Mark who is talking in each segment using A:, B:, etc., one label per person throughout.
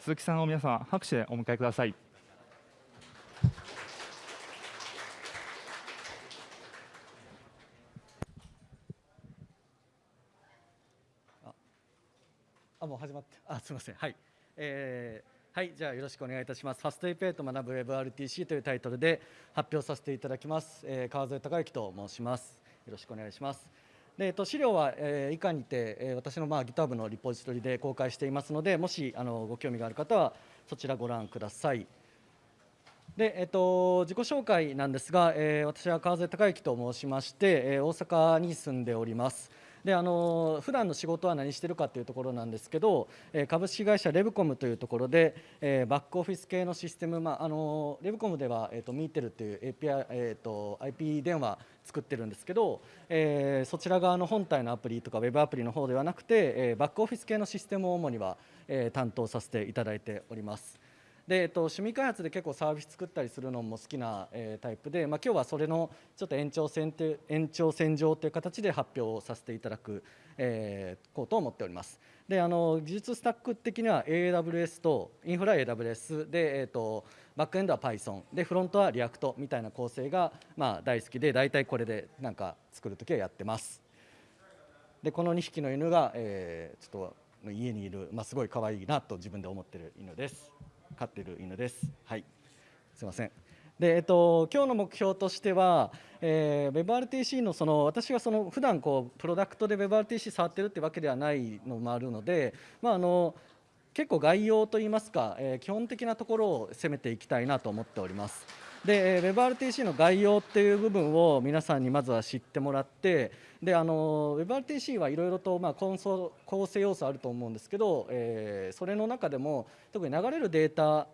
A: 鈴木さんを皆様拍手でお迎えください。
B: あ、もう始まって、あ、すみません、はい、えー、はい、じゃあよろしくお願いいたします。ファストイペイと学ぶ WebRTC というタイトルで発表させていただきます。えー、川添孝之と申します。よろしくお願いします。で、えっと、資料は、えー、以下にて、えー、私の、まあ、GitHub のリポジトリで公開していますので、もしあのご興味がある方はそちらご覧ください。でえっと、自己紹介なんですが、えー、私は川添孝之と申しまして、えー、大阪に住んでおります。であの普段の仕事は何してるかというところなんですけど、え株式会社レブコムというところで、えバックオフィス系のシステム、まあ、あのレブコムでは、えーと、ミーテルという API、えーと、IP 電話作ってるんですけど、えー、そちら側の本体のアプリとかウェブアプリの方ではなくて、えバックオフィス系のシステムを主には、え担当させていただいております。で、えっと、趣味開発で結構サービス作ったりするのも好きな、えー、タイプで、まあ、今日はそれのちょっと延長線て延長線上という形で発表をさせていただく、えー、こうと思っております。であの技術スタック的には AWS とインフラ AWS で、えーと、バックエンドは Python でフロントは React みたいな構成が、まあ、大好きで大体これでなんか作るときはやってます。でこの2匹の犬が、えー、ちょっと家にいる、まあ、すごい可愛いなと自分で思ってる犬です。飼ってる犬です。はい、すみません。でえっと、今日の目標としては、えー、WebRTC のその私がその普段こうプロダクトで WebRTC 触ってるってわけではないのもあるので、まあ、あの結構概要といいますか、えー、基本的なところを攻めていきたいなと思っております。で WebRTC の概要っていう部分を皆さんにまずは知ってもらってであの WebRTC はいろいろと、まあ、構想構成要素あると思うんですけど、えー、それの中でも特に流れるデータ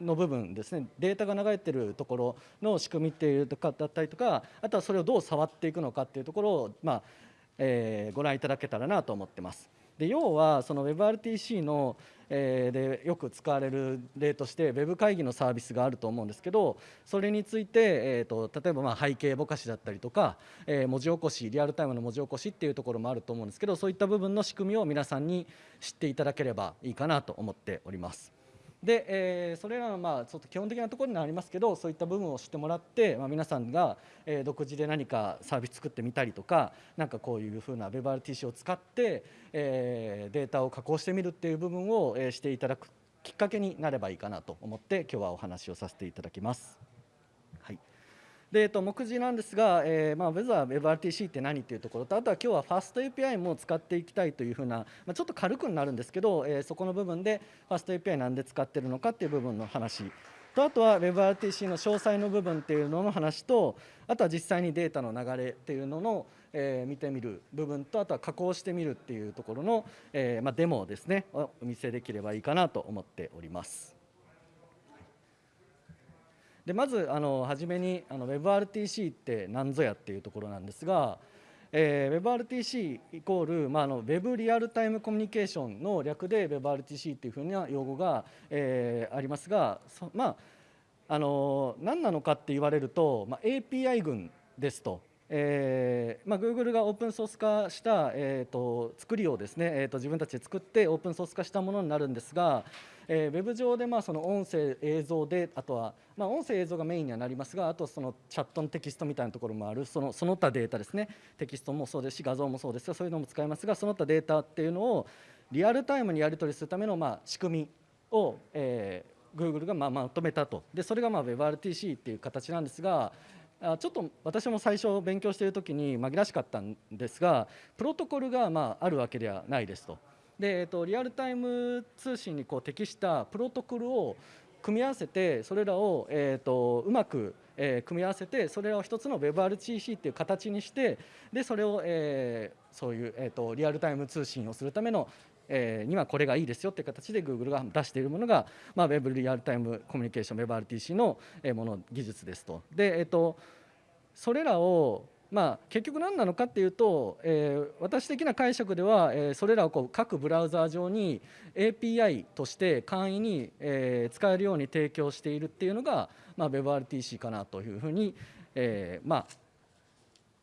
B: の部分ですねデータが流れてるところの仕組みっていうとかだったりとかあとはそれをどう触っていくのかっていうところを、まあえー、ご覧いただけたらなと思ってます。で要はその WebRTC の、え、でよく使われる例として Web 会議のサービスがあると思うんですけどそれについて、えーと、例えばま背景ぼかしだったりとか、えー、文字起こしリアルタイムの文字起こしっていうところもあると思うんですけどそういった部分の仕組みを皆さんに知っていただければいいかなと思っております。で、えー、それらのまあちょっと基本的なところになりますけどそういった部分を知ってもらって、まあ、皆さんが、え、独自で何かサービス作ってみたりとかなんかこういうふうな WebRTC を使って、えー、データを加工してみるっていう部分を、え、していただくきっかけになればいいかなと思って今日はお話をさせていただきます。で、えっと、目次なんですが、えーまあ、まずは WebRTC って何っていうところとあとは今日は FastAPI も使っていきたいというふうな、まあ、ちょっと軽くなるんですけど、えー、そこの部分で FastAPI なんで使ってるのかっていう部分の話とあとは WebRTC の詳細の部分っていうのの話とあとは実際にデータの流れっていうのの、えー、見てみる部分とあとは加工してみるっていうところの、えーまあ、デモをですねお見せできればいいかなと思っております。でまずあの初めにあの WebRTC って何ぞやっていうところなんですが、えー、WebRTC イコール、まあ、あの Web リアルタイムコミュニケーションの略で WebRTC っていうふうな用語が、えー、ありますがまああの何なのかって言われると、まあ、API 群ですとえーまあ、Google がオープンソース化した、えーと、作りをですね、えーと、自分たちで作ってオープンソース化したものになるんですが、えー、ウェブ上でまあその音声、映像であとは、まあ、音声、映像がメインにはなりますがあとそのチャットのテキストみたいなところもあるそのその他データですねテキストもそうですし画像もそうですがそういうのも使いますがその他データっていうのをリアルタイムにやり取りするためのまあ仕組みを、えー、Google がまあまとめたとでそれがまあ WebRTC っていう形なんですがちょっと私も最初勉強している時に紛らわしかったんですがプロトコルがまああるわけではないですと。で、えっと、リアルタイム通信にこう適したプロトコルを組み合わせてそれらを、えーと、うまく、え、組み合わせてそれを一つの WebRTC っていう形にしてでそれを、え、そういう、えーと、リアルタイム通信をするための、え、にはこれがいいですよっていう形で Google が出しているものが、まあ、Web リアルタイムコミュニケーション WebRTC のもの技術ですと。でえーとそれらをまあ、結局何なのかっていうと、えー、私的な解釈では、えー、それらをこう各ブラウザー上に API として簡易に、えー、使えるように提供しているっていうのが、まあ、WebRTC かなというふうに、えー、まあ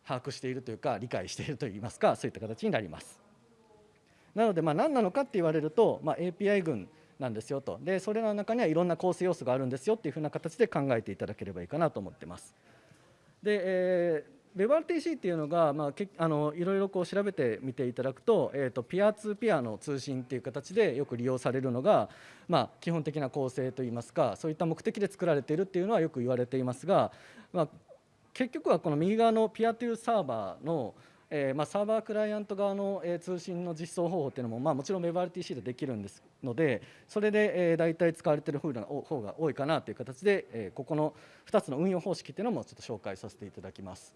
B: 把握しているというか理解しているといいますかそういった形になります。なのでまあ何なのかって言われると、まあ、API 群なんですよとでそれらの中にはいろんな構成要素があるんですよっていうふうな形で考えていただければいいかなと思ってます。で、えー WebRTC っていうのが、まあ、けあのいろいろこう調べてみていただくと,、えーと、ピアツーピアの通信っていう形でよく利用されるのが、まあ、基本的な構成といいますかそういった目的で作られているっていうのはよく言われていますが、まあ、結局はこの右側のピアトゥーサーバーのえーまあ、サーバークライアント側の、えー、通信の実装方法っていうのも、まあ、もちろん WebRTC でできるんですのでそれで、えー、大体使われている方が多いかなという形で、えー、ここの2つの運用方式っていうのもちょっと紹介させていただきます。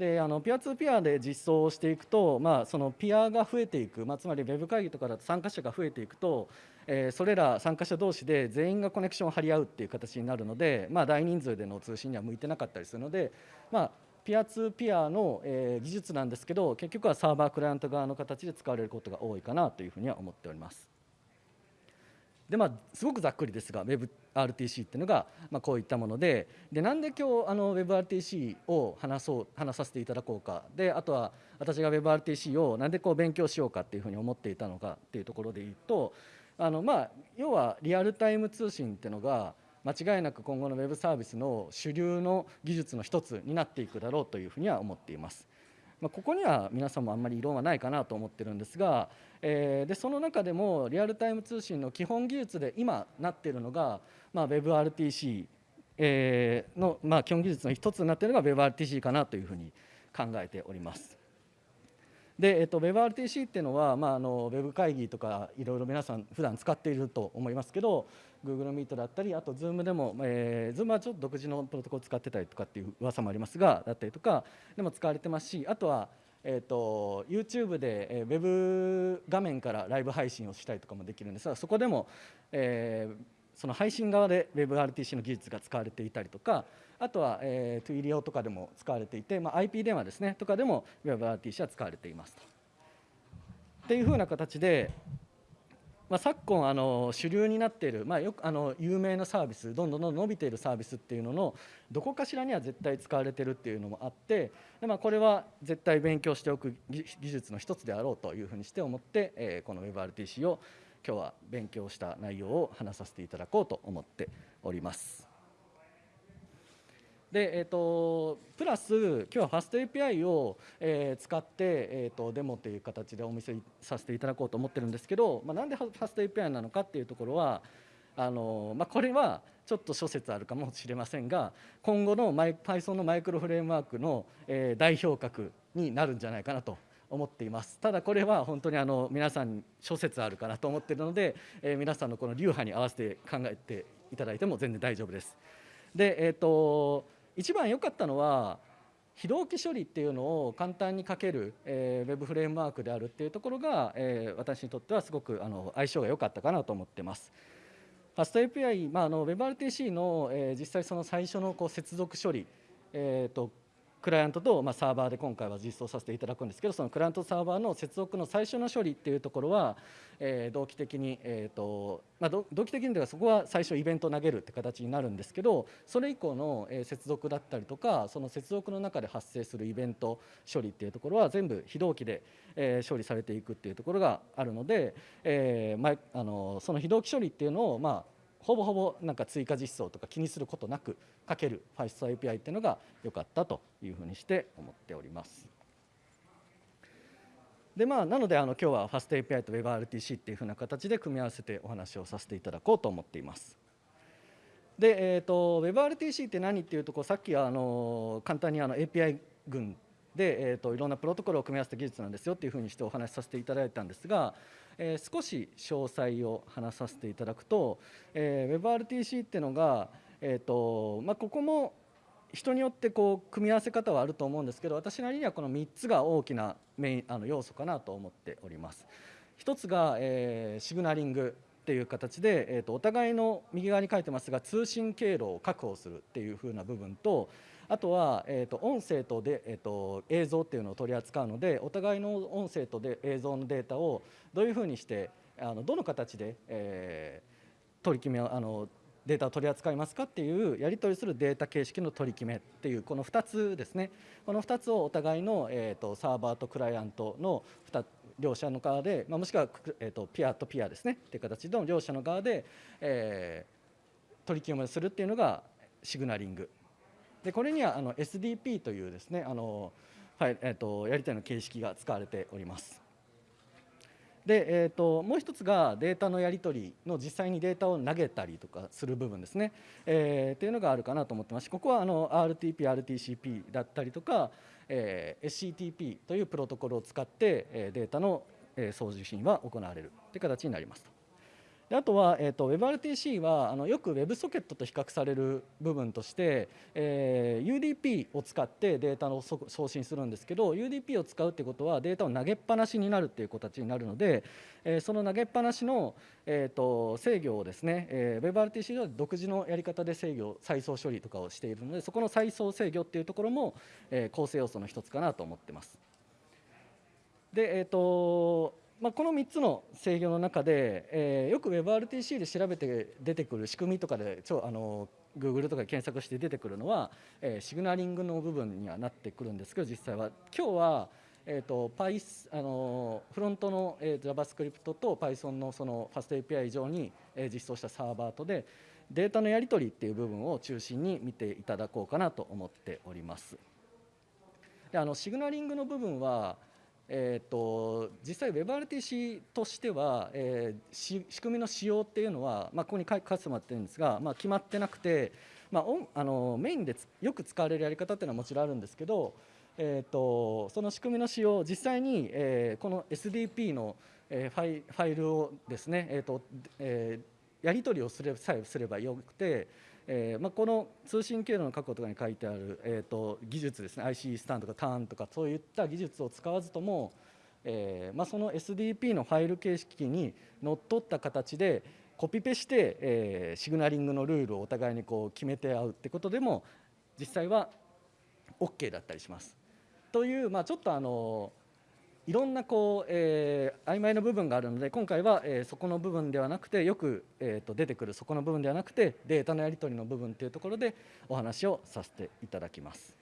B: であのピアツーピアで実装していくと、まあ、そのピアが増えていく、まあ、つまり Web 会議とかだと参加者が増えていくと、えー、それら参加者同士で全員がコネクションを張り合うっていう形になるので、まあ、大人数での通信には向いてなかったりするので、まあ、ピアツーピアの、えー、技術なんですけど結局はサーバークライアント側の形で使われることが多いかなというふうには思っております。でまあ、すごくざっくりですが WebRTC っていうのが、まあ、こういったものででなんで今日あの WebRTC を話そう話させていただこうかであとは私が WebRTC をなんでこう勉強しようかっていうふうに思っていたのかっていうところで言うとあの、まあ、要はリアルタイム通信っていうのが間違いなく今後の Web サービスの主流の技術の一つになっていくだろうというふうには思っています。まあ、ここには皆さんもあんまり異論はないかなと思ってるんですが、えー、でその中でもリアルタイム通信の基本技術で今なっているのが、まあ、WebRTC えの、まあ、基本技術の一つになっているのが WebRTC かなというふうに考えております。で、えっと、WebRTC っていうのは、まあ、あのウェブ会議とかいろいろ皆さん普段使っていると思いますけど Google Meet だったりあと Zoom でも、えー、Zoom はちょっと独自のプロトコル使ってたりとかっていう噂もありますがだったりとかでも使われてますしあとはえーと、YouTube で、えー、ウェブ画面からライブ配信をしたりとかもできるんですがそこでも、えー、その配信側で WebRTC の技術が使われていたりとかあとは、えー、 Twilio とかでも使われていて、まあ、IP 電話ですねとかでも WebRTC は使われていますと。っていうふうな形でまあ、昨今あの主流になっている、まあ、よくあの有名なサービスどんどんどん伸びているサービスっていうののどこかしらには絶対使われてるっていうのもあってで、まあ、これは絶対勉強しておく技術の一つであろうというふうにして思って、えー、この WebRTC を今日は勉強した内容を話させていただこうと思っております。でえーと、プラス今日はファスト API を、えー、使って、えーと、デモという形でお見せさせていただこうと思ってるんですけど、まあ、なんでファスト API なのかっていうところはあの、まあ、これはちょっと諸説あるかもしれませんが今後のマイ Python のマイクロフレームワークの、えー、代表格になるんじゃないかなと思っていますただこれは本当にあの皆さん諸説あるかなと思っているので、えー、皆さんのこの流派に合わせて考えていただいても全然大丈夫です。でえーと一番良かったのは非同期処理っていうのを簡単に書ける、えー、ウェブフレームワークであるっていうところが、えー、私にとってはすごくあの相性が良かったかなと思ってます。ファスト API、まあ、あの WebRTC の、えー、実際その最初のこう接続処理、えーとクライアントと、まあ、サーバーで今回は実装させていただくんですけどそのクライアントサーバーの接続の最初の処理っていうところは、え、同期的に、えーとまあ、同期的にではそこは最初イベントを投げるって形になるんですけどそれ以降の、え、接続だったりとかその接続の中で発生するイベント処理っていうところは全部非同期で、え、処理されていくっていうところがあるので、えーまあ、あのその非同期処理っていうのを、まあほぼほぼなんか追加実装とか気にすることなく書けるファイスト API っていうのが良かったというふうにして思っております。でまあ、なのであの今日はファスト API と WebRTC っていうふうな形で組み合わせてお話をさせていただこうと思っています。で、えーと、WebRTC って何っていうとこさっきあの簡単にあの API 群で、えーと、いろんなプロトコルを組み合わせた技術なんですよっていうふうにしてお話しさせていただいたんですが、えー、少し詳細を話させていただくと、えー、WebRTC っていうのが、えーとまあ、ここも人によってこう組み合わせ方はあると思うんですけど私なりにはこの3つが大きなメインあの要素かなと思っております。1つが、えー、シグナリングっていう形で、えーと、お互いの右側に書いてますが通信経路を確保するっていう風な部分とあとは、えーと、音声とで、えーと、映像っていうのを取り扱うのでお互いの音声とで映像のデータをどういうふうにしてあのどの形で、えー、取り決めあのデータを取り扱いますかっていうやり取りするデータ形式の取り決めっていうこの2つですね。この2つをお互いの、えーと、サーバーとクライアントの2両者の側で、まあ、もしくは、えーと、ピアとピアですね。っていう形の両者の側で、えー、取り決めをするっていうのがシグナリング。でこれにはあの SDP というですねあの、はいえーと、やり取りの形式が使われております。で、えーと、もう一つがデータのやり取りの実際にデータを投げたりとかする部分ですね、えー、っていうのがあるかなと思ってますしここはあの RTP、RTCP だったりとか、えー、SCTP というプロトコルを使って、えデータの送受信は行われるという形になります。であとは、えーと、WebRTC はあのよく WebSocket と比較される部分として、えー、UDP を使ってデータの送信するんですけど UDP を使うってことはデータを投げっぱなしになるっていう形になるので、えー、その投げっぱなしの、えーと、制御をですね、えー、WebRTC では独自のやり方で制御再送処理とかをしているのでそこの再送制御っていうところも、えー、構成要素の一つかなと思ってます。でえーとまあ、この3つの制御の中で、えー、よく WebRTC で調べて出てくる仕組みとかで超あの Google とかで検索して出てくるのは、えー、シグナリングの部分にはなってくるんですけど実際は今日は、えーと、Python あのフロントの、えー、JavaScript と Python のその FastAPI 上に、えー、実装したサーバーとでデータのやり取りっていう部分を中心に見ていただこうかなと思っております。であのシグナリングの部分はえーと、実際 WebRTC としては、えー、仕組みの仕様っていうのは、まあ、ここに書かせてもらってるんですが、まあ、決まってなくて、まあ、あのメインでよく使われるやり方っていうのはもちろんあるんですけど、えーと、その仕組みの仕様実際に、えー、この SDP の、えー、ファイファイルをですね、えーとえー、やり取りをすれさえすればよくてえーまあ、この通信経路の確保とかに書いてある、えーと、技術ですね IC スタンとかターンとかそういった技術を使わずとも、えーまあ、その SDP のファイル形式にのっとった形でコピペして、えー、シグナリングのルールをお互いにこう決めて合うってことでも実際は OK だったりします。という、まあ、ちょっとあのいろんなこう、えー、曖昧な部分があるので今回は、えー、そこの部分ではなくてよく、えーと、出てくるそこの部分ではなくてデータのやり取りの部分というところでお話をさせていただきます。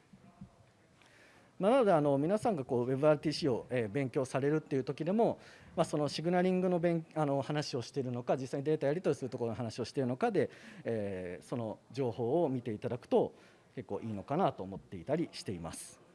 B: まあ、なのであの皆さんがこう WebRTC を、えー、勉強されるっていう時でも、まあ、そのシグナリングの勉あの話をしているのか実際にデータやり取りするところの話をしているのかで、えー、その情報を見ていただくと結構いいのかなと思っていたりしています。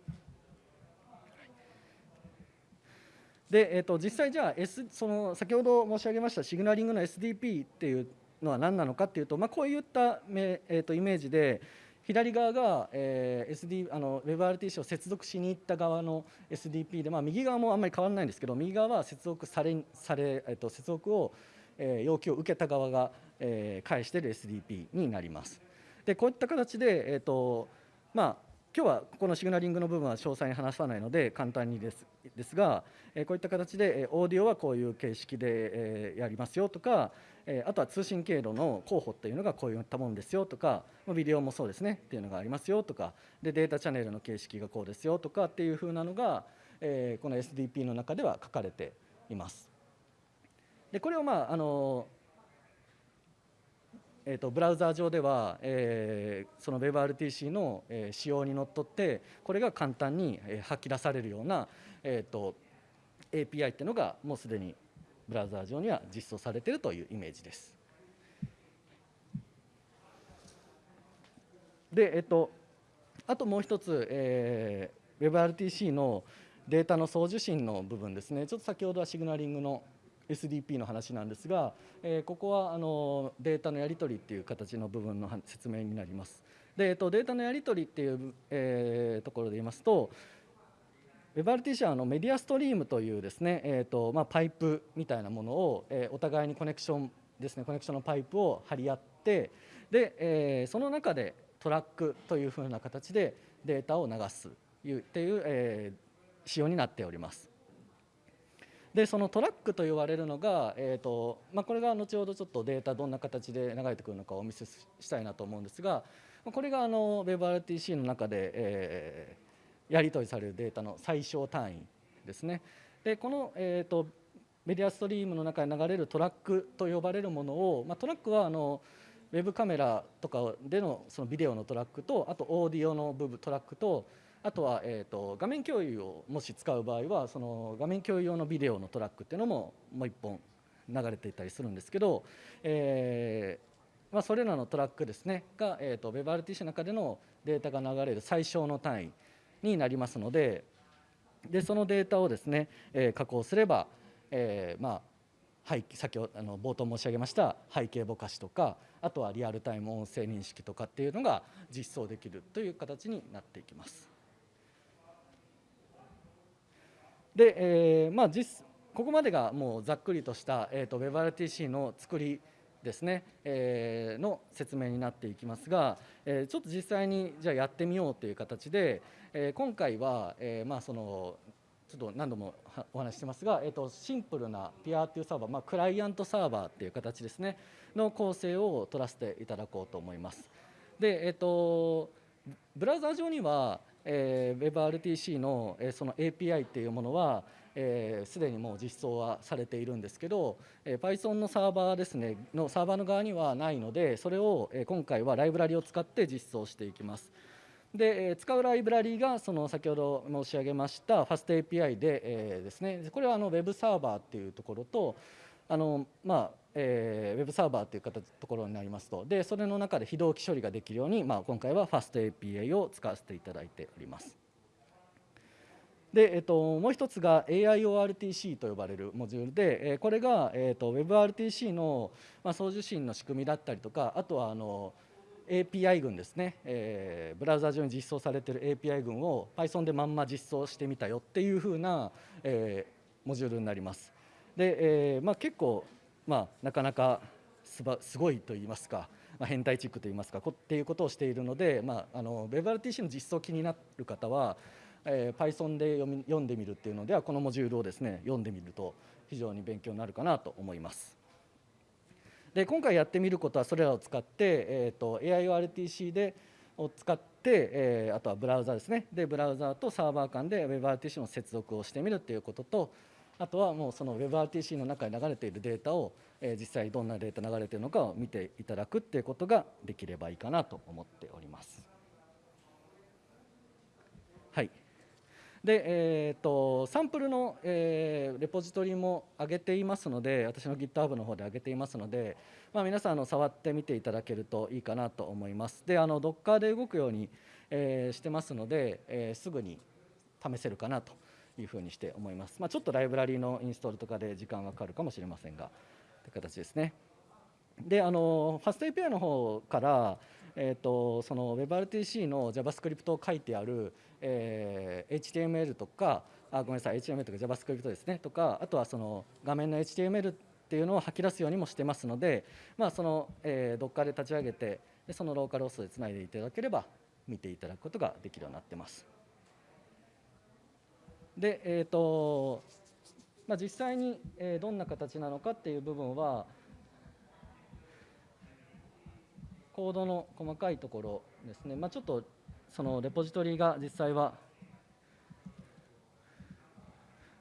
B: で、えーと、実際じゃあ、S、その先ほど申し上げましたシグナリングの SDP っていうのは何なのかっていうと、まあ、こういったえーと、イメージで左側が、えー、SD あの WebRTC を接続しに行った側の SDP で、まあ、右側もあんまり変わらないんですけど右側は接続されされ、えーと、接続を、えー、要求を受けた側が、えー、返している SDP になります。でこういった形で、えーとまあ今日はこのシグナリングの部分は詳細に話さないので簡単にですですが、えこういった形でオーディオはこういう形式で、えやりますよとか、えあとは通信経路の候補っていうのがこういったものですよとかビデオもそうですねっていうのがありますよとかでデータチャンネルの形式がこうですよとかっていうふうなのが、えこの SDP の中では書かれています。でこれをまああのえーと、ブラウザー上では、えー、その WebRTC の、えー、仕様にのっとってこれが簡単に、えー、吐き出されるような、えーと、API っていうのがもうすでにブラウザー上には実装されているというイメージです。で、えっと、あともう一つ、えー、WebRTC のデータの送受信の部分ですねちょっと先ほどはシグナリングの SDP の話なんですが、えー、ここはあのデータのやり取りっていう形の部分の説明になります。で、えー、とデータのやり取りっていう、えー、ところで言いますと WebRTC はあのメディアストリームというですね、えーとまあ、パイプみたいなものを、えー、お互いにコネクションですねコネクションのパイプを張り合ってで、えー、その中でトラックというふうな形でデータを流すっていう、えー、仕様になっております。でそのトラックと言われるのが、えーとまあ、これが後ほどちょっとデータどんな形で流れてくるのかをお見せしたいなと思うんですがこれがあの WebRTC の中で、えー、やり取りされるデータの最小単位ですね。でこの、えーと、メディアストリームの中に流れるトラックと呼ばれるものを、まあ、トラックはあのウェブカメラとかでのそのビデオのトラックとあとオーディオの部分トラックとあとは、えー、と画面共有をもし使う場合はその画面共有用のビデオのトラックっていうのももう1本流れていたりするんですけど、えーまあ、それらのトラックですねが、えー、と WebRTC の中でのデータが流れる最小の単位になりますのででそのデータをですね、えー、加工すれば、えー、まあ背先ほどあの冒頭申し上げました背景ぼかしとかあとはリアルタイム音声認識とかっていうのが実装できるという形になっていきます。で、えーまあ実、ここまでがもうざっくりとした、えーと、WebRTC の作りですね、えー、の説明になっていきますが、えー、ちょっと実際にじゃあやってみようという形で、えー、今回は、えーまあ、そのちょっと何度もお話してますが、えー、とシンプルなピアーというサーバー、まあ、クライアントサーバーっていう形ですねの構成を取らせていただこうと思います。で、えーと、ブラウザー上には、えー、WebRTC の,、えー、その API っていうものはすで、にもう実装はされているんですけど、えー、Python のサーバーですねのサーバーの側にはないのでそれを、えー、今回はライブラリを使って実装していきます。で使うライブラリがその先ほど申し上げました FastAPI で、えー、ですねこれはあの Web サーバーっていうところとあのまあえー、Web サーバーという形ところになりますとでそれの中で非同期処理ができるように、まあ、今回は FastAPI を使わせていただいております。で、えっと、もう一つが AIORTC と呼ばれるモジュールで、えこれが、えっと、WebRTC の、まあ、送受信の仕組みだったりとかあとはあの API 群ですね、えー、ブラウザ上に実装されている API 群を Python でまんま実装してみたよっていうふうな、えー、モジュールになります。で、えーまあ、結構、まあ、なかなかすばすごいと言いますか、まあ、変態チックと言いますかこっていうことをしているので、まあ、あの WebRTC の実装気になる方は、えー、Python で読み読んでみるっていうのではこのモジュールをですね読んでみると非常に勉強になるかなと思います。で今回やってみることはそれらを使って、えーと、AIORTC でを使って、えー、あとはブラウザですねでブラウザとサーバー間で WebRTC の接続をしてみるということとあとはもうその WebRTC の中に流れているデータを、えー、実際どんなデータ流れているのかを見ていただくっていうことができればいいかなと思っております。はいで、えーと、サンプルの、えー、レポジトリも上げていますので私の GitHub の方で上げていますので、まあ、皆さんの触ってみていただけるといいかなと思いますであの Docker で動くように、えー、してますので、えー、すぐに試せるかなというふうにして思います、まあ、ちょっとライブラリのインストールとかで時間はかかるかもしれませんがという形ですね。であの FastAPI の方からえーと、その WebRTC の JavaScript を書いてある、えー、HTML とかあごめんなさい HTML とか JavaScript ですね。とかあとはその画面の HTML っていうのを吐き出すようにもしてますので、まあ、その、えー、Docker で立ち上げてでそのローカルホスでつないでいただければ見ていただくことができるようになってます。で、えーとまあ、実際に、え、どんな形なのかっていう部分はコードの細かいところですね、まあ、ちょっとそのレポジトリが実際は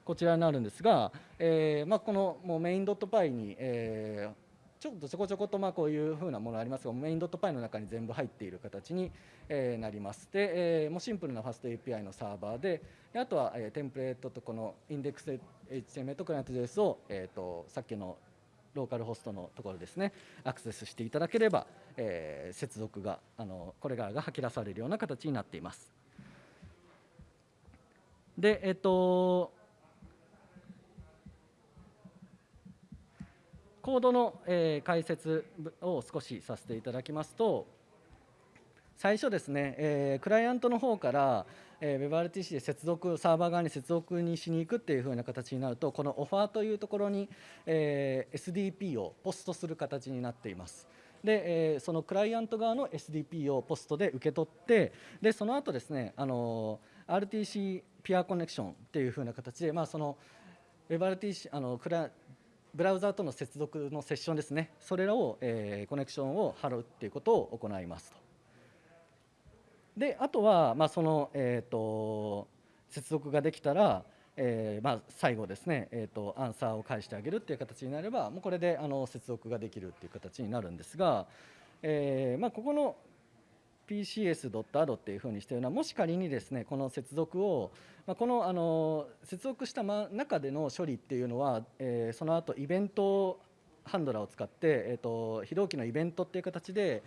B: こちらになるんですが、えーまあ、このもうメインドットパイに、えー、ちょっとちょこちょことまあこういうふうなものありますがメインドットパイの中に全部入っている形に、えー、なりますで、えー、もうシンプルなファスト API のサーバーでであとは、えー、テンプレートとこのインデックス HTML とクライアント JS を、えーとさっきのローカルホストのところですねアクセスしていただければ、えー、接続があのこれからが吐き出されるような形になっています。でえっとコードの、えー、解説を少しさせていただきますと最初ですね、えー、クライアントの方から、えー、WebRTC で接続サーバー側に接続にしに行くっていう風な形になるとこのオファーというところに、えー、SDP をポストする形になっています。で、えー、そのクライアント側の SDP をポストで受け取ってでその後ですねあの RTC ピアコネクションっていう風な形で、まあ、その WebRTC あのクラブラウザーとの接続のセッションですねそれらを、えー、コネクションを貼るっていうことを行いますと。であとは、まあ、その、えーと、接続ができたら、えーまあ、最後ですね、えーと、アンサーを返してあげるっていう形になればもうこれであの接続ができるっていう形になるんですが、えーまあ、ここの PCS.add っていうふうにしているのはもし仮にですねこの接続を、まあ、このあの接続した中での処理っていうのは、えー、その後イベントハンドラーを使って、えーと、非同期のイベントっていう形で、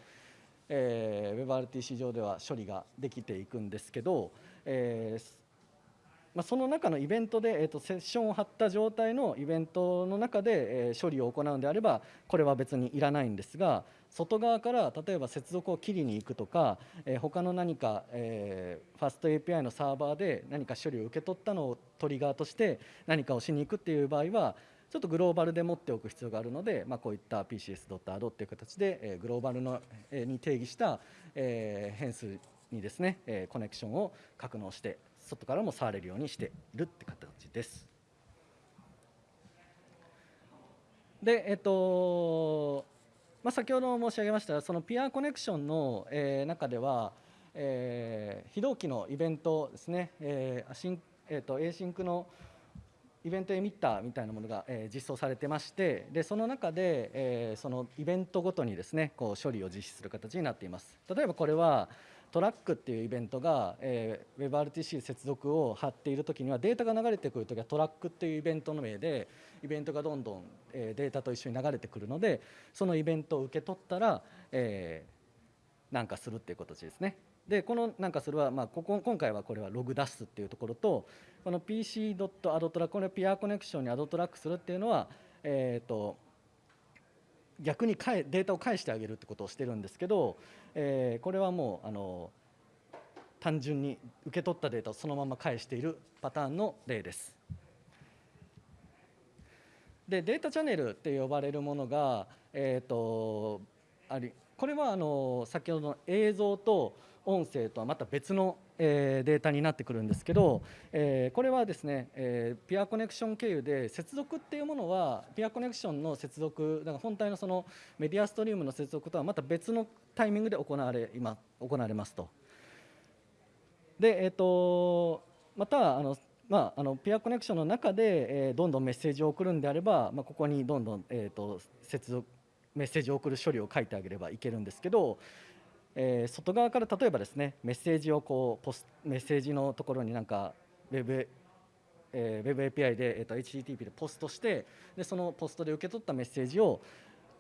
B: えー、WebRTC 上では処理ができていくんですけど、えーまあ、その中のイベントで、えーと、セッションを貼った状態のイベントの中で、えー、処理を行うんであればこれは別にいらないんですが外側から例えば接続を切りに行くとか、えー、他の何か、えー、ファスト API のサーバーで何か処理を受け取ったのをトリガーとして何かをしに行くっていう場合はちょっとグローバルで持っておく必要があるので、まあ、こういった PCS.AD っていう形で、えー、グローバルの、えー、に定義した、えー、変数にですね、えー、コネクションを格納して外からも触れるようにしているって形です。で、えっとまあ、先ほど申し上げましたその PeerConnection の、えー、中では、えー、非同期のイベントですね、えーえーと、 async の EventEmitter みたいなものが、えー、実装されてましてでその中で、えー、そのイベントごとにですねこう処理を実施する形になっています。例えばこれは track っていうイベントが、えー、WebRTC 接続を張っている時にはデータが流れてくる時は track っていうイベントの名でイベントがどんどん、え、データと一緒に流れてくるのでそのイベントを受け取ったら、えー、なんかするっていう形ですね。でこのなんかするは、まあ、ここ今回はこれはログ出すっていうところとこの PC.AddTrack これピアコネクションにアドトラックするっていうのは、えーと逆にデータを返してあげるってことをしてるんですけど、えー、これはもうあの単純に受け取ったデータをそのまま返しているパターンの例です。でデータチャンネルって呼ばれるものが、えーと、ありこれはあの先ほどの映像と音声とはまた別の、えー、データになってくるんですけど、えー、これはですね、えー、ピアコネクション経由で接続っていうものはピアコネクションの接続だから本体のそのメディアストリームの接続とはまた別のタイミングで行われ今行われますと。で、えーと、またあのまあ、あのピアコネクションの中で、えー、どんどんメッセージを送るんであれば、まあ、ここにどんどん、えーと接続メッセージを送る処理を書いてあげればいけるんですけど、えー、外側から例えばですねメッセージをこうポスメッセージのところになんか Web えー、Web API で、えーと、HTTP でポストしてでそのポストで受け取ったメッセージを、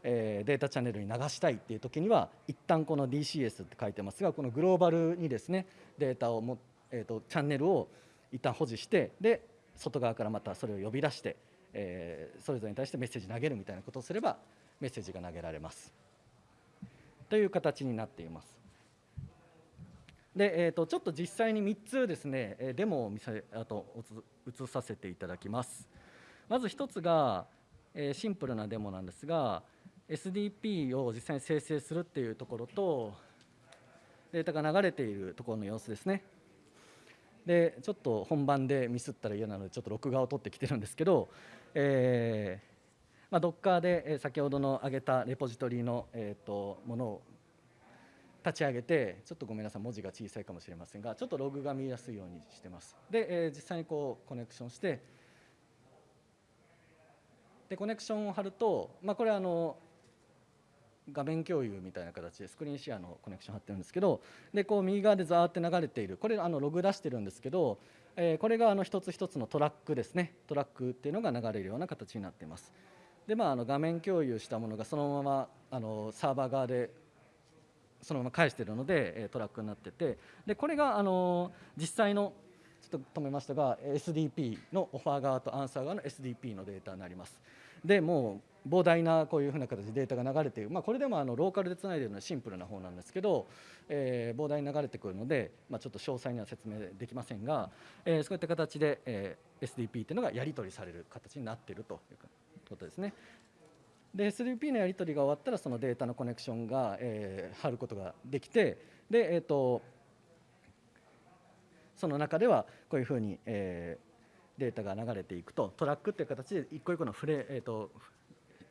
B: えー、データチャンネルに流したいっていう時には一旦この DCS って書いてますがこのグローバルにですねデータをも、えーと、チャンネルを一旦保持してで外側からまたそれを呼び出して、えー、それぞれに対してメッセージ投げるみたいなことをすればメッセージが投げられます。という形になっています。で、えーと、ちょっと実際に3つですねデモを見せあと映させていただきます。まず1つが、えー、シンプルなデモなんですが SDP を実際に生成するっていうところとデータが流れているところの様子ですね。でちょっと本番でミスったら嫌なのでちょっと録画を取ってきてるんですけど、えーまあ、Docker で先ほどの挙げたレポジトリの、えー、とものを立ち上げてちょっとごめんなさい文字が小さいかもしれませんがちょっとログが見やすいようにしてます。で、えー、実際にこうコネクションしてでコネクションを貼ると、まあ、これあの画面共有みたいな形でスクリーンシェアのコネクション貼ってるんですけどでこう右側でザーって流れているこれあのログ出してるんですけど、え、これがあの一つ一つのトラックですねトラックっていうのが流れるような形になっています。でまあ、あの画面共有したものがそのままあのサーバー側でそのまま返してるのでトラックになっててでこれがあの実際のちょっと止めましたが SDP のオファー側とアンサー側の SDP のデータになります。でもう膨大なこういうふうな形でデータが流れている、まあ、これでもあのローカルでつないでいるのはシンプルな方なんですけど、えー、膨大に流れてくるので、まあ、ちょっと詳細には説明できませんが、えー、そういった形で、えー、SDP というのがやり取りされる形になっているということですね。で SDP のやり取りが終わったらそのデータのコネクションが、えー、貼ることができてで、えーと、その中ではこういうふうに、えー、データが流れていくとトラックという形で一個一個のフレ、えーと、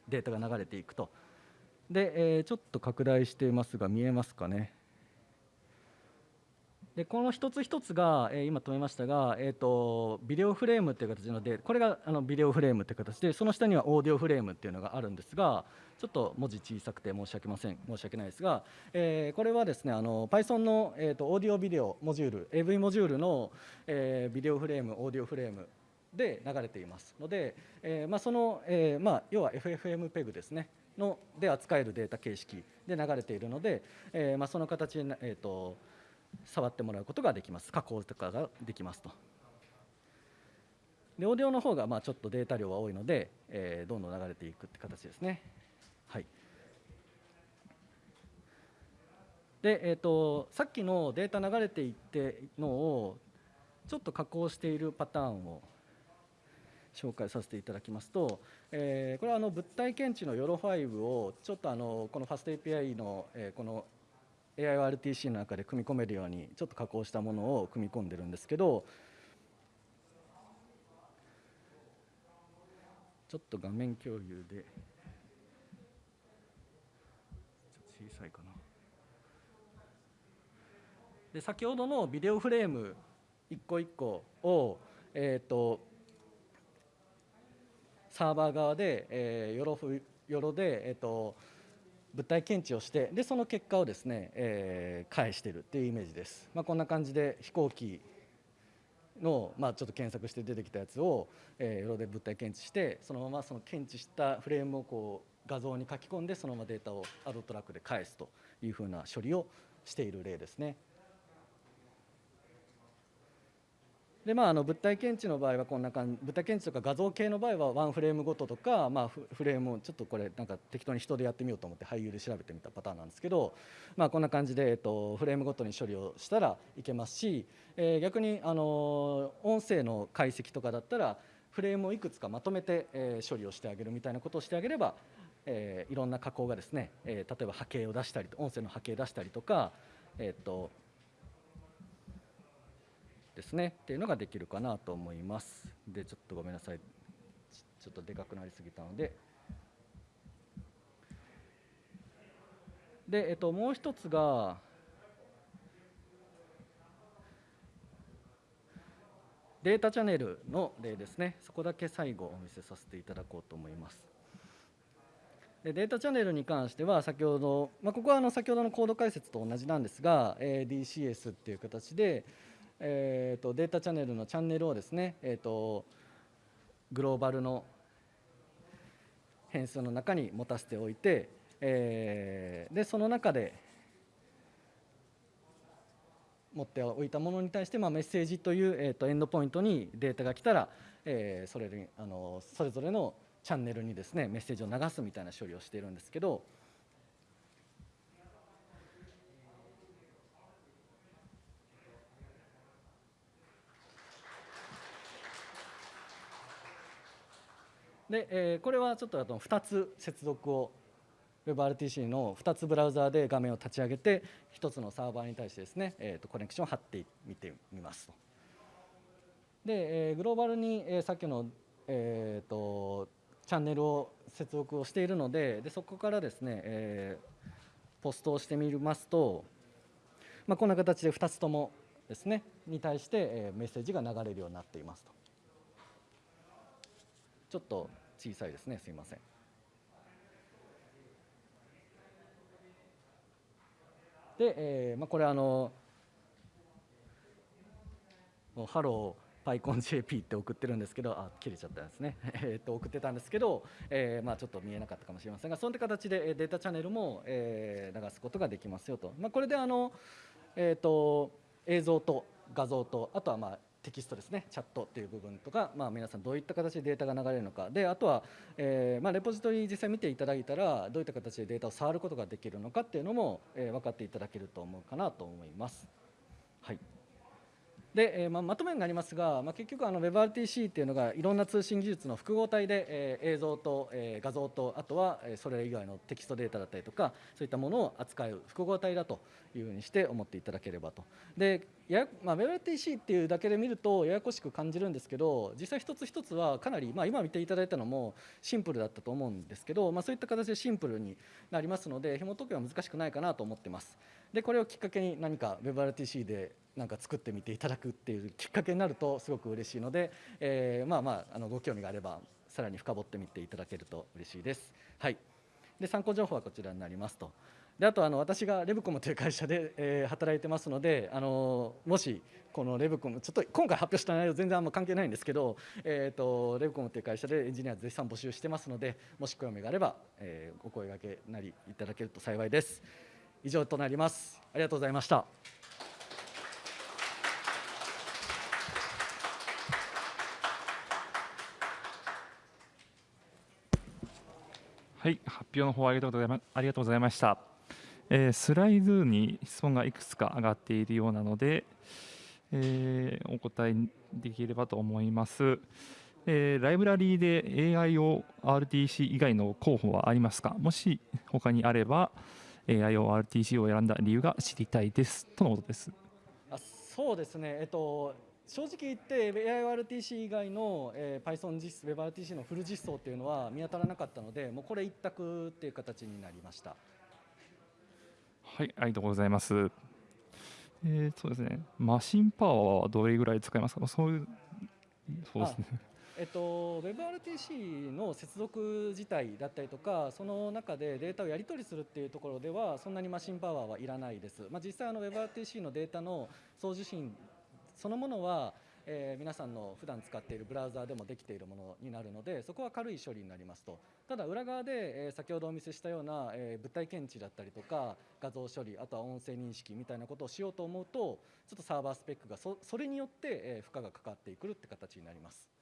B: データが流れていくと。で、えー、ちょっと拡大していますが見えますかね？でこの一つ一つが、えー今止めましたが、えー、とビデオフレームという形なのでこれがあのビデオフレームという形でその下にはオーディオフレームっていうのがあるんですがちょっと文字小さくて申し訳ません申し訳ないですが、えーこれはですねあの Python の、えー、とオーディオビデオモジュール AV モジュールの、えービデオフレームオーディオフレームで流れていますので、えーまあ、その、えーまあ、要は FFmpeg ですねので扱えるデータ形式で流れているので、えーまあ、その形で、えー、と触ってもらうことができます。加工とかができますと。でオーディオの方がまあちょっとデータ量は多いので、えーどんどん流れていくって形ですね。はい。で、えー、とさっきのデータ流れていってのをちょっと加工しているパターンを紹介させていただきますと、えーこれはあの物体検知の YOLO5 をちょっとあのこの FastAPI の、えーこの AIRTC の中で組み込めるようにちょっと加工したものを組み込んでるんですけどちょっと画面共有でちょっと小さいかな。で先ほどのビデオフレーム一個一個をえっ、とサーバー側で、えー、よろふよろで、えー、と物体検知をしてでその結果をですね、えー返してるっていうイメージです、まあ、こんな感じで飛行機の、まあ、ちょっと検索して出てきたやつを、えー、よろで物体検知してそのままその検知したフレームをこう画像に書き込んでそのままデータをアドトラックで返すというふうな処理をしている例ですね。でまあ、あの物体検知の場合はこんな感じ物体検知とか画像系の場合はワンフレームごととか、まあ、フレームをちょっとこれなんか適当に人でやってみようと思って俳優で調べてみたパターンなんですけど、まあ、こんな感じで、えっと、フレームごとに処理をしたらいけますし、えー逆に、あの音声の解析とかだったらフレームをいくつかまとめて、えー処理をしてあげるみたいなことをしてあげれば、えーいろんな加工がですね、えー例えば波形を出したり音声の波形出したりとか、えっとですねっていうのができるかなと思います。でちょっとごめんなさい。ちょっとでかくなりすぎたので。で、えっと、もう一つがデータチャンネルの例ですね。そこだけ最後お見せさせていただこうと思います。でデータチャンネルに関しては先ほど、まあ、ここはあの先ほどのコード解説と同じなんですが、DCS っていう形で、えー、とデータチャンネルのチャンネルをですね、えー、とグローバルの変数の中に持たせておいて、えーでその中で持っておいたものに対して、まあ、メッセージという、えー、とエンドポイントにデータが来たら、えーそれあのそれぞれのチャンネルにですねメッセージを流すみたいな処理をしているんですけど、で、えーこれはちょっとあと2つ接続を WebRTC の2つブラウザーで画面を立ち上げて1つのサーバーに対してですね、えー、とコネクションを貼ってみてみますと。で、えーグローバルに、えーさっきの、えー、とチャンネルを接続をしているのででそこからですね、えーポストをしてみますと、まあ、こんな形で2つともですねに対して、えーメッセージが流れるようになっていますと。ちょっと小さいですね。すいません。で、えーまあ、これあのもうハロー PyConJP って送ってるんですけどあ切れちゃったんですね。えっと送ってたんですけど、えーまあ、ちょっと見えなかったかもしれませんがそういった形でえーデータチャンネルも、えー流すことができますよと、まあ、これであの、えー、と映像と画像とあとはまあテキストですね。チャットっていう部分とか、まあ、皆さんどういった形でデータが流れるのか。であとは、えーまあ、レポジトリ実際見ていただいたらどういった形でデータを触ることができるのかっていうのも、えー分かっていただけると思うかなと思います。はい。で、えーまあ、まとめになりますが、まあ、結局あの WebRTC っていうのがいろんな通信技術の複合体で、えー映像と、えー画像とあとは、それ以外のテキストデータだったりとかそういったものを扱う複合体だというふうにして思っていただければと。でやまあ、WebRTC っていうだけで見るとややこしく感じるんですけど実際一つ一つはかなり、まあ、今見ていただいたのもシンプルだったと思うんですけど、まあ、そういった形でシンプルになりますので紐解くのは難しくないかなと思ってます。でこれをきっかけに何か WebRTC でなんか作ってみていただくっていうきっかけになるとすごく嬉しいので、えーまあまああのご興味があればさらに深掘ってみていただけると嬉しいです。はい。で参考情報はこちらになりますと。であとあの私がレブコムという会社で、えー働いてますのであのもしこのレブコムちょっと今回発表した内容全然あんま関係ないんですけど、えー、とレブコムという会社でエンジニア絶賛募集してますのでもし興味があれば、えーお声掛けなりいただけると幸いです以上となりますありがとうございました
A: はい、発表の方ありがとうございまありがとうございました。えースライドに質問がいくつか上がっているようなので、えーお答えできればと思います。えーライブラリーで AIORTC 以外の候補はありますか？もし他にあれば AIORTC を選んだ理由が知りたいですとのことです。
B: あそうですね、えっと、正直言って AIRTC 以外の、えー Python 実 WebRTC のフル実装っていうのは見当たらなかったのでもうこれ一択っていう形になりました
A: はい、ありがとうございます。えーそうですね、マシンパワーはどれぐらい使いますか？そういう、そうですね。
B: えっと、WebRTC の接続自体だったりとかその中でデータをやり取りするっていうところではそんなにマシンパワーはいらないです、まあ、実際あの WebRTC のデータの送受信そのものは、えー皆さんの普段使っているブラウザーでもできているものになるのでそこは軽い処理になりますと。ただ裏側で、えー先ほどお見せしたような、えー物体検知だったりとか画像処理あとは音声認識みたいなことをしようと思うとちょっとサーバースペックがそそれによって、えー負荷がかかってくるって形になります。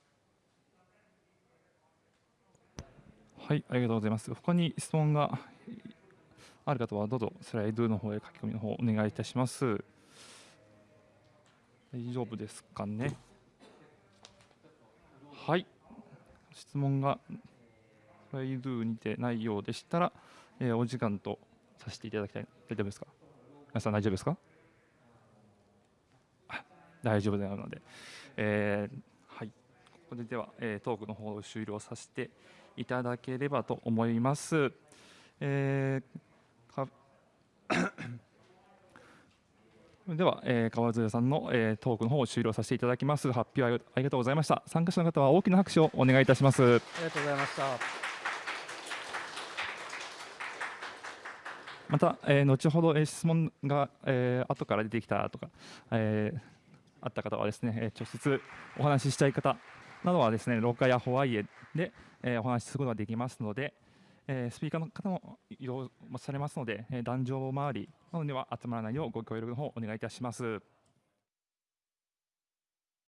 A: はい、ありがとうございます。他に質問がある方はどうぞスライドの方へ書き込みの方お願いいたします。大丈夫ですかね？はい、質問がスライドにてないようでしたら、えーお時間とさせていただきたい。大丈夫ですか？皆さん大丈夫ですか？大丈夫なので、えーはい、ここででは、えートークの方を終了させていただければと思います。えーか では、えー川添さんの、えートークの方を終了させていただきます。発表ありありがとうございました。参加者の方は大きな拍手をお願いいたします。
B: ありがとうございました。
A: また、えー後ほど、えー質問が、えー後から出てきたとか、えーあった方はですね、えー直接お話ししたい方などはですね、廊下やホワイエで、えーお話しすることができますので、えースピーカーの方も移動されますので、え壇上周りなどには集まらないようご協力の方お願いいたします。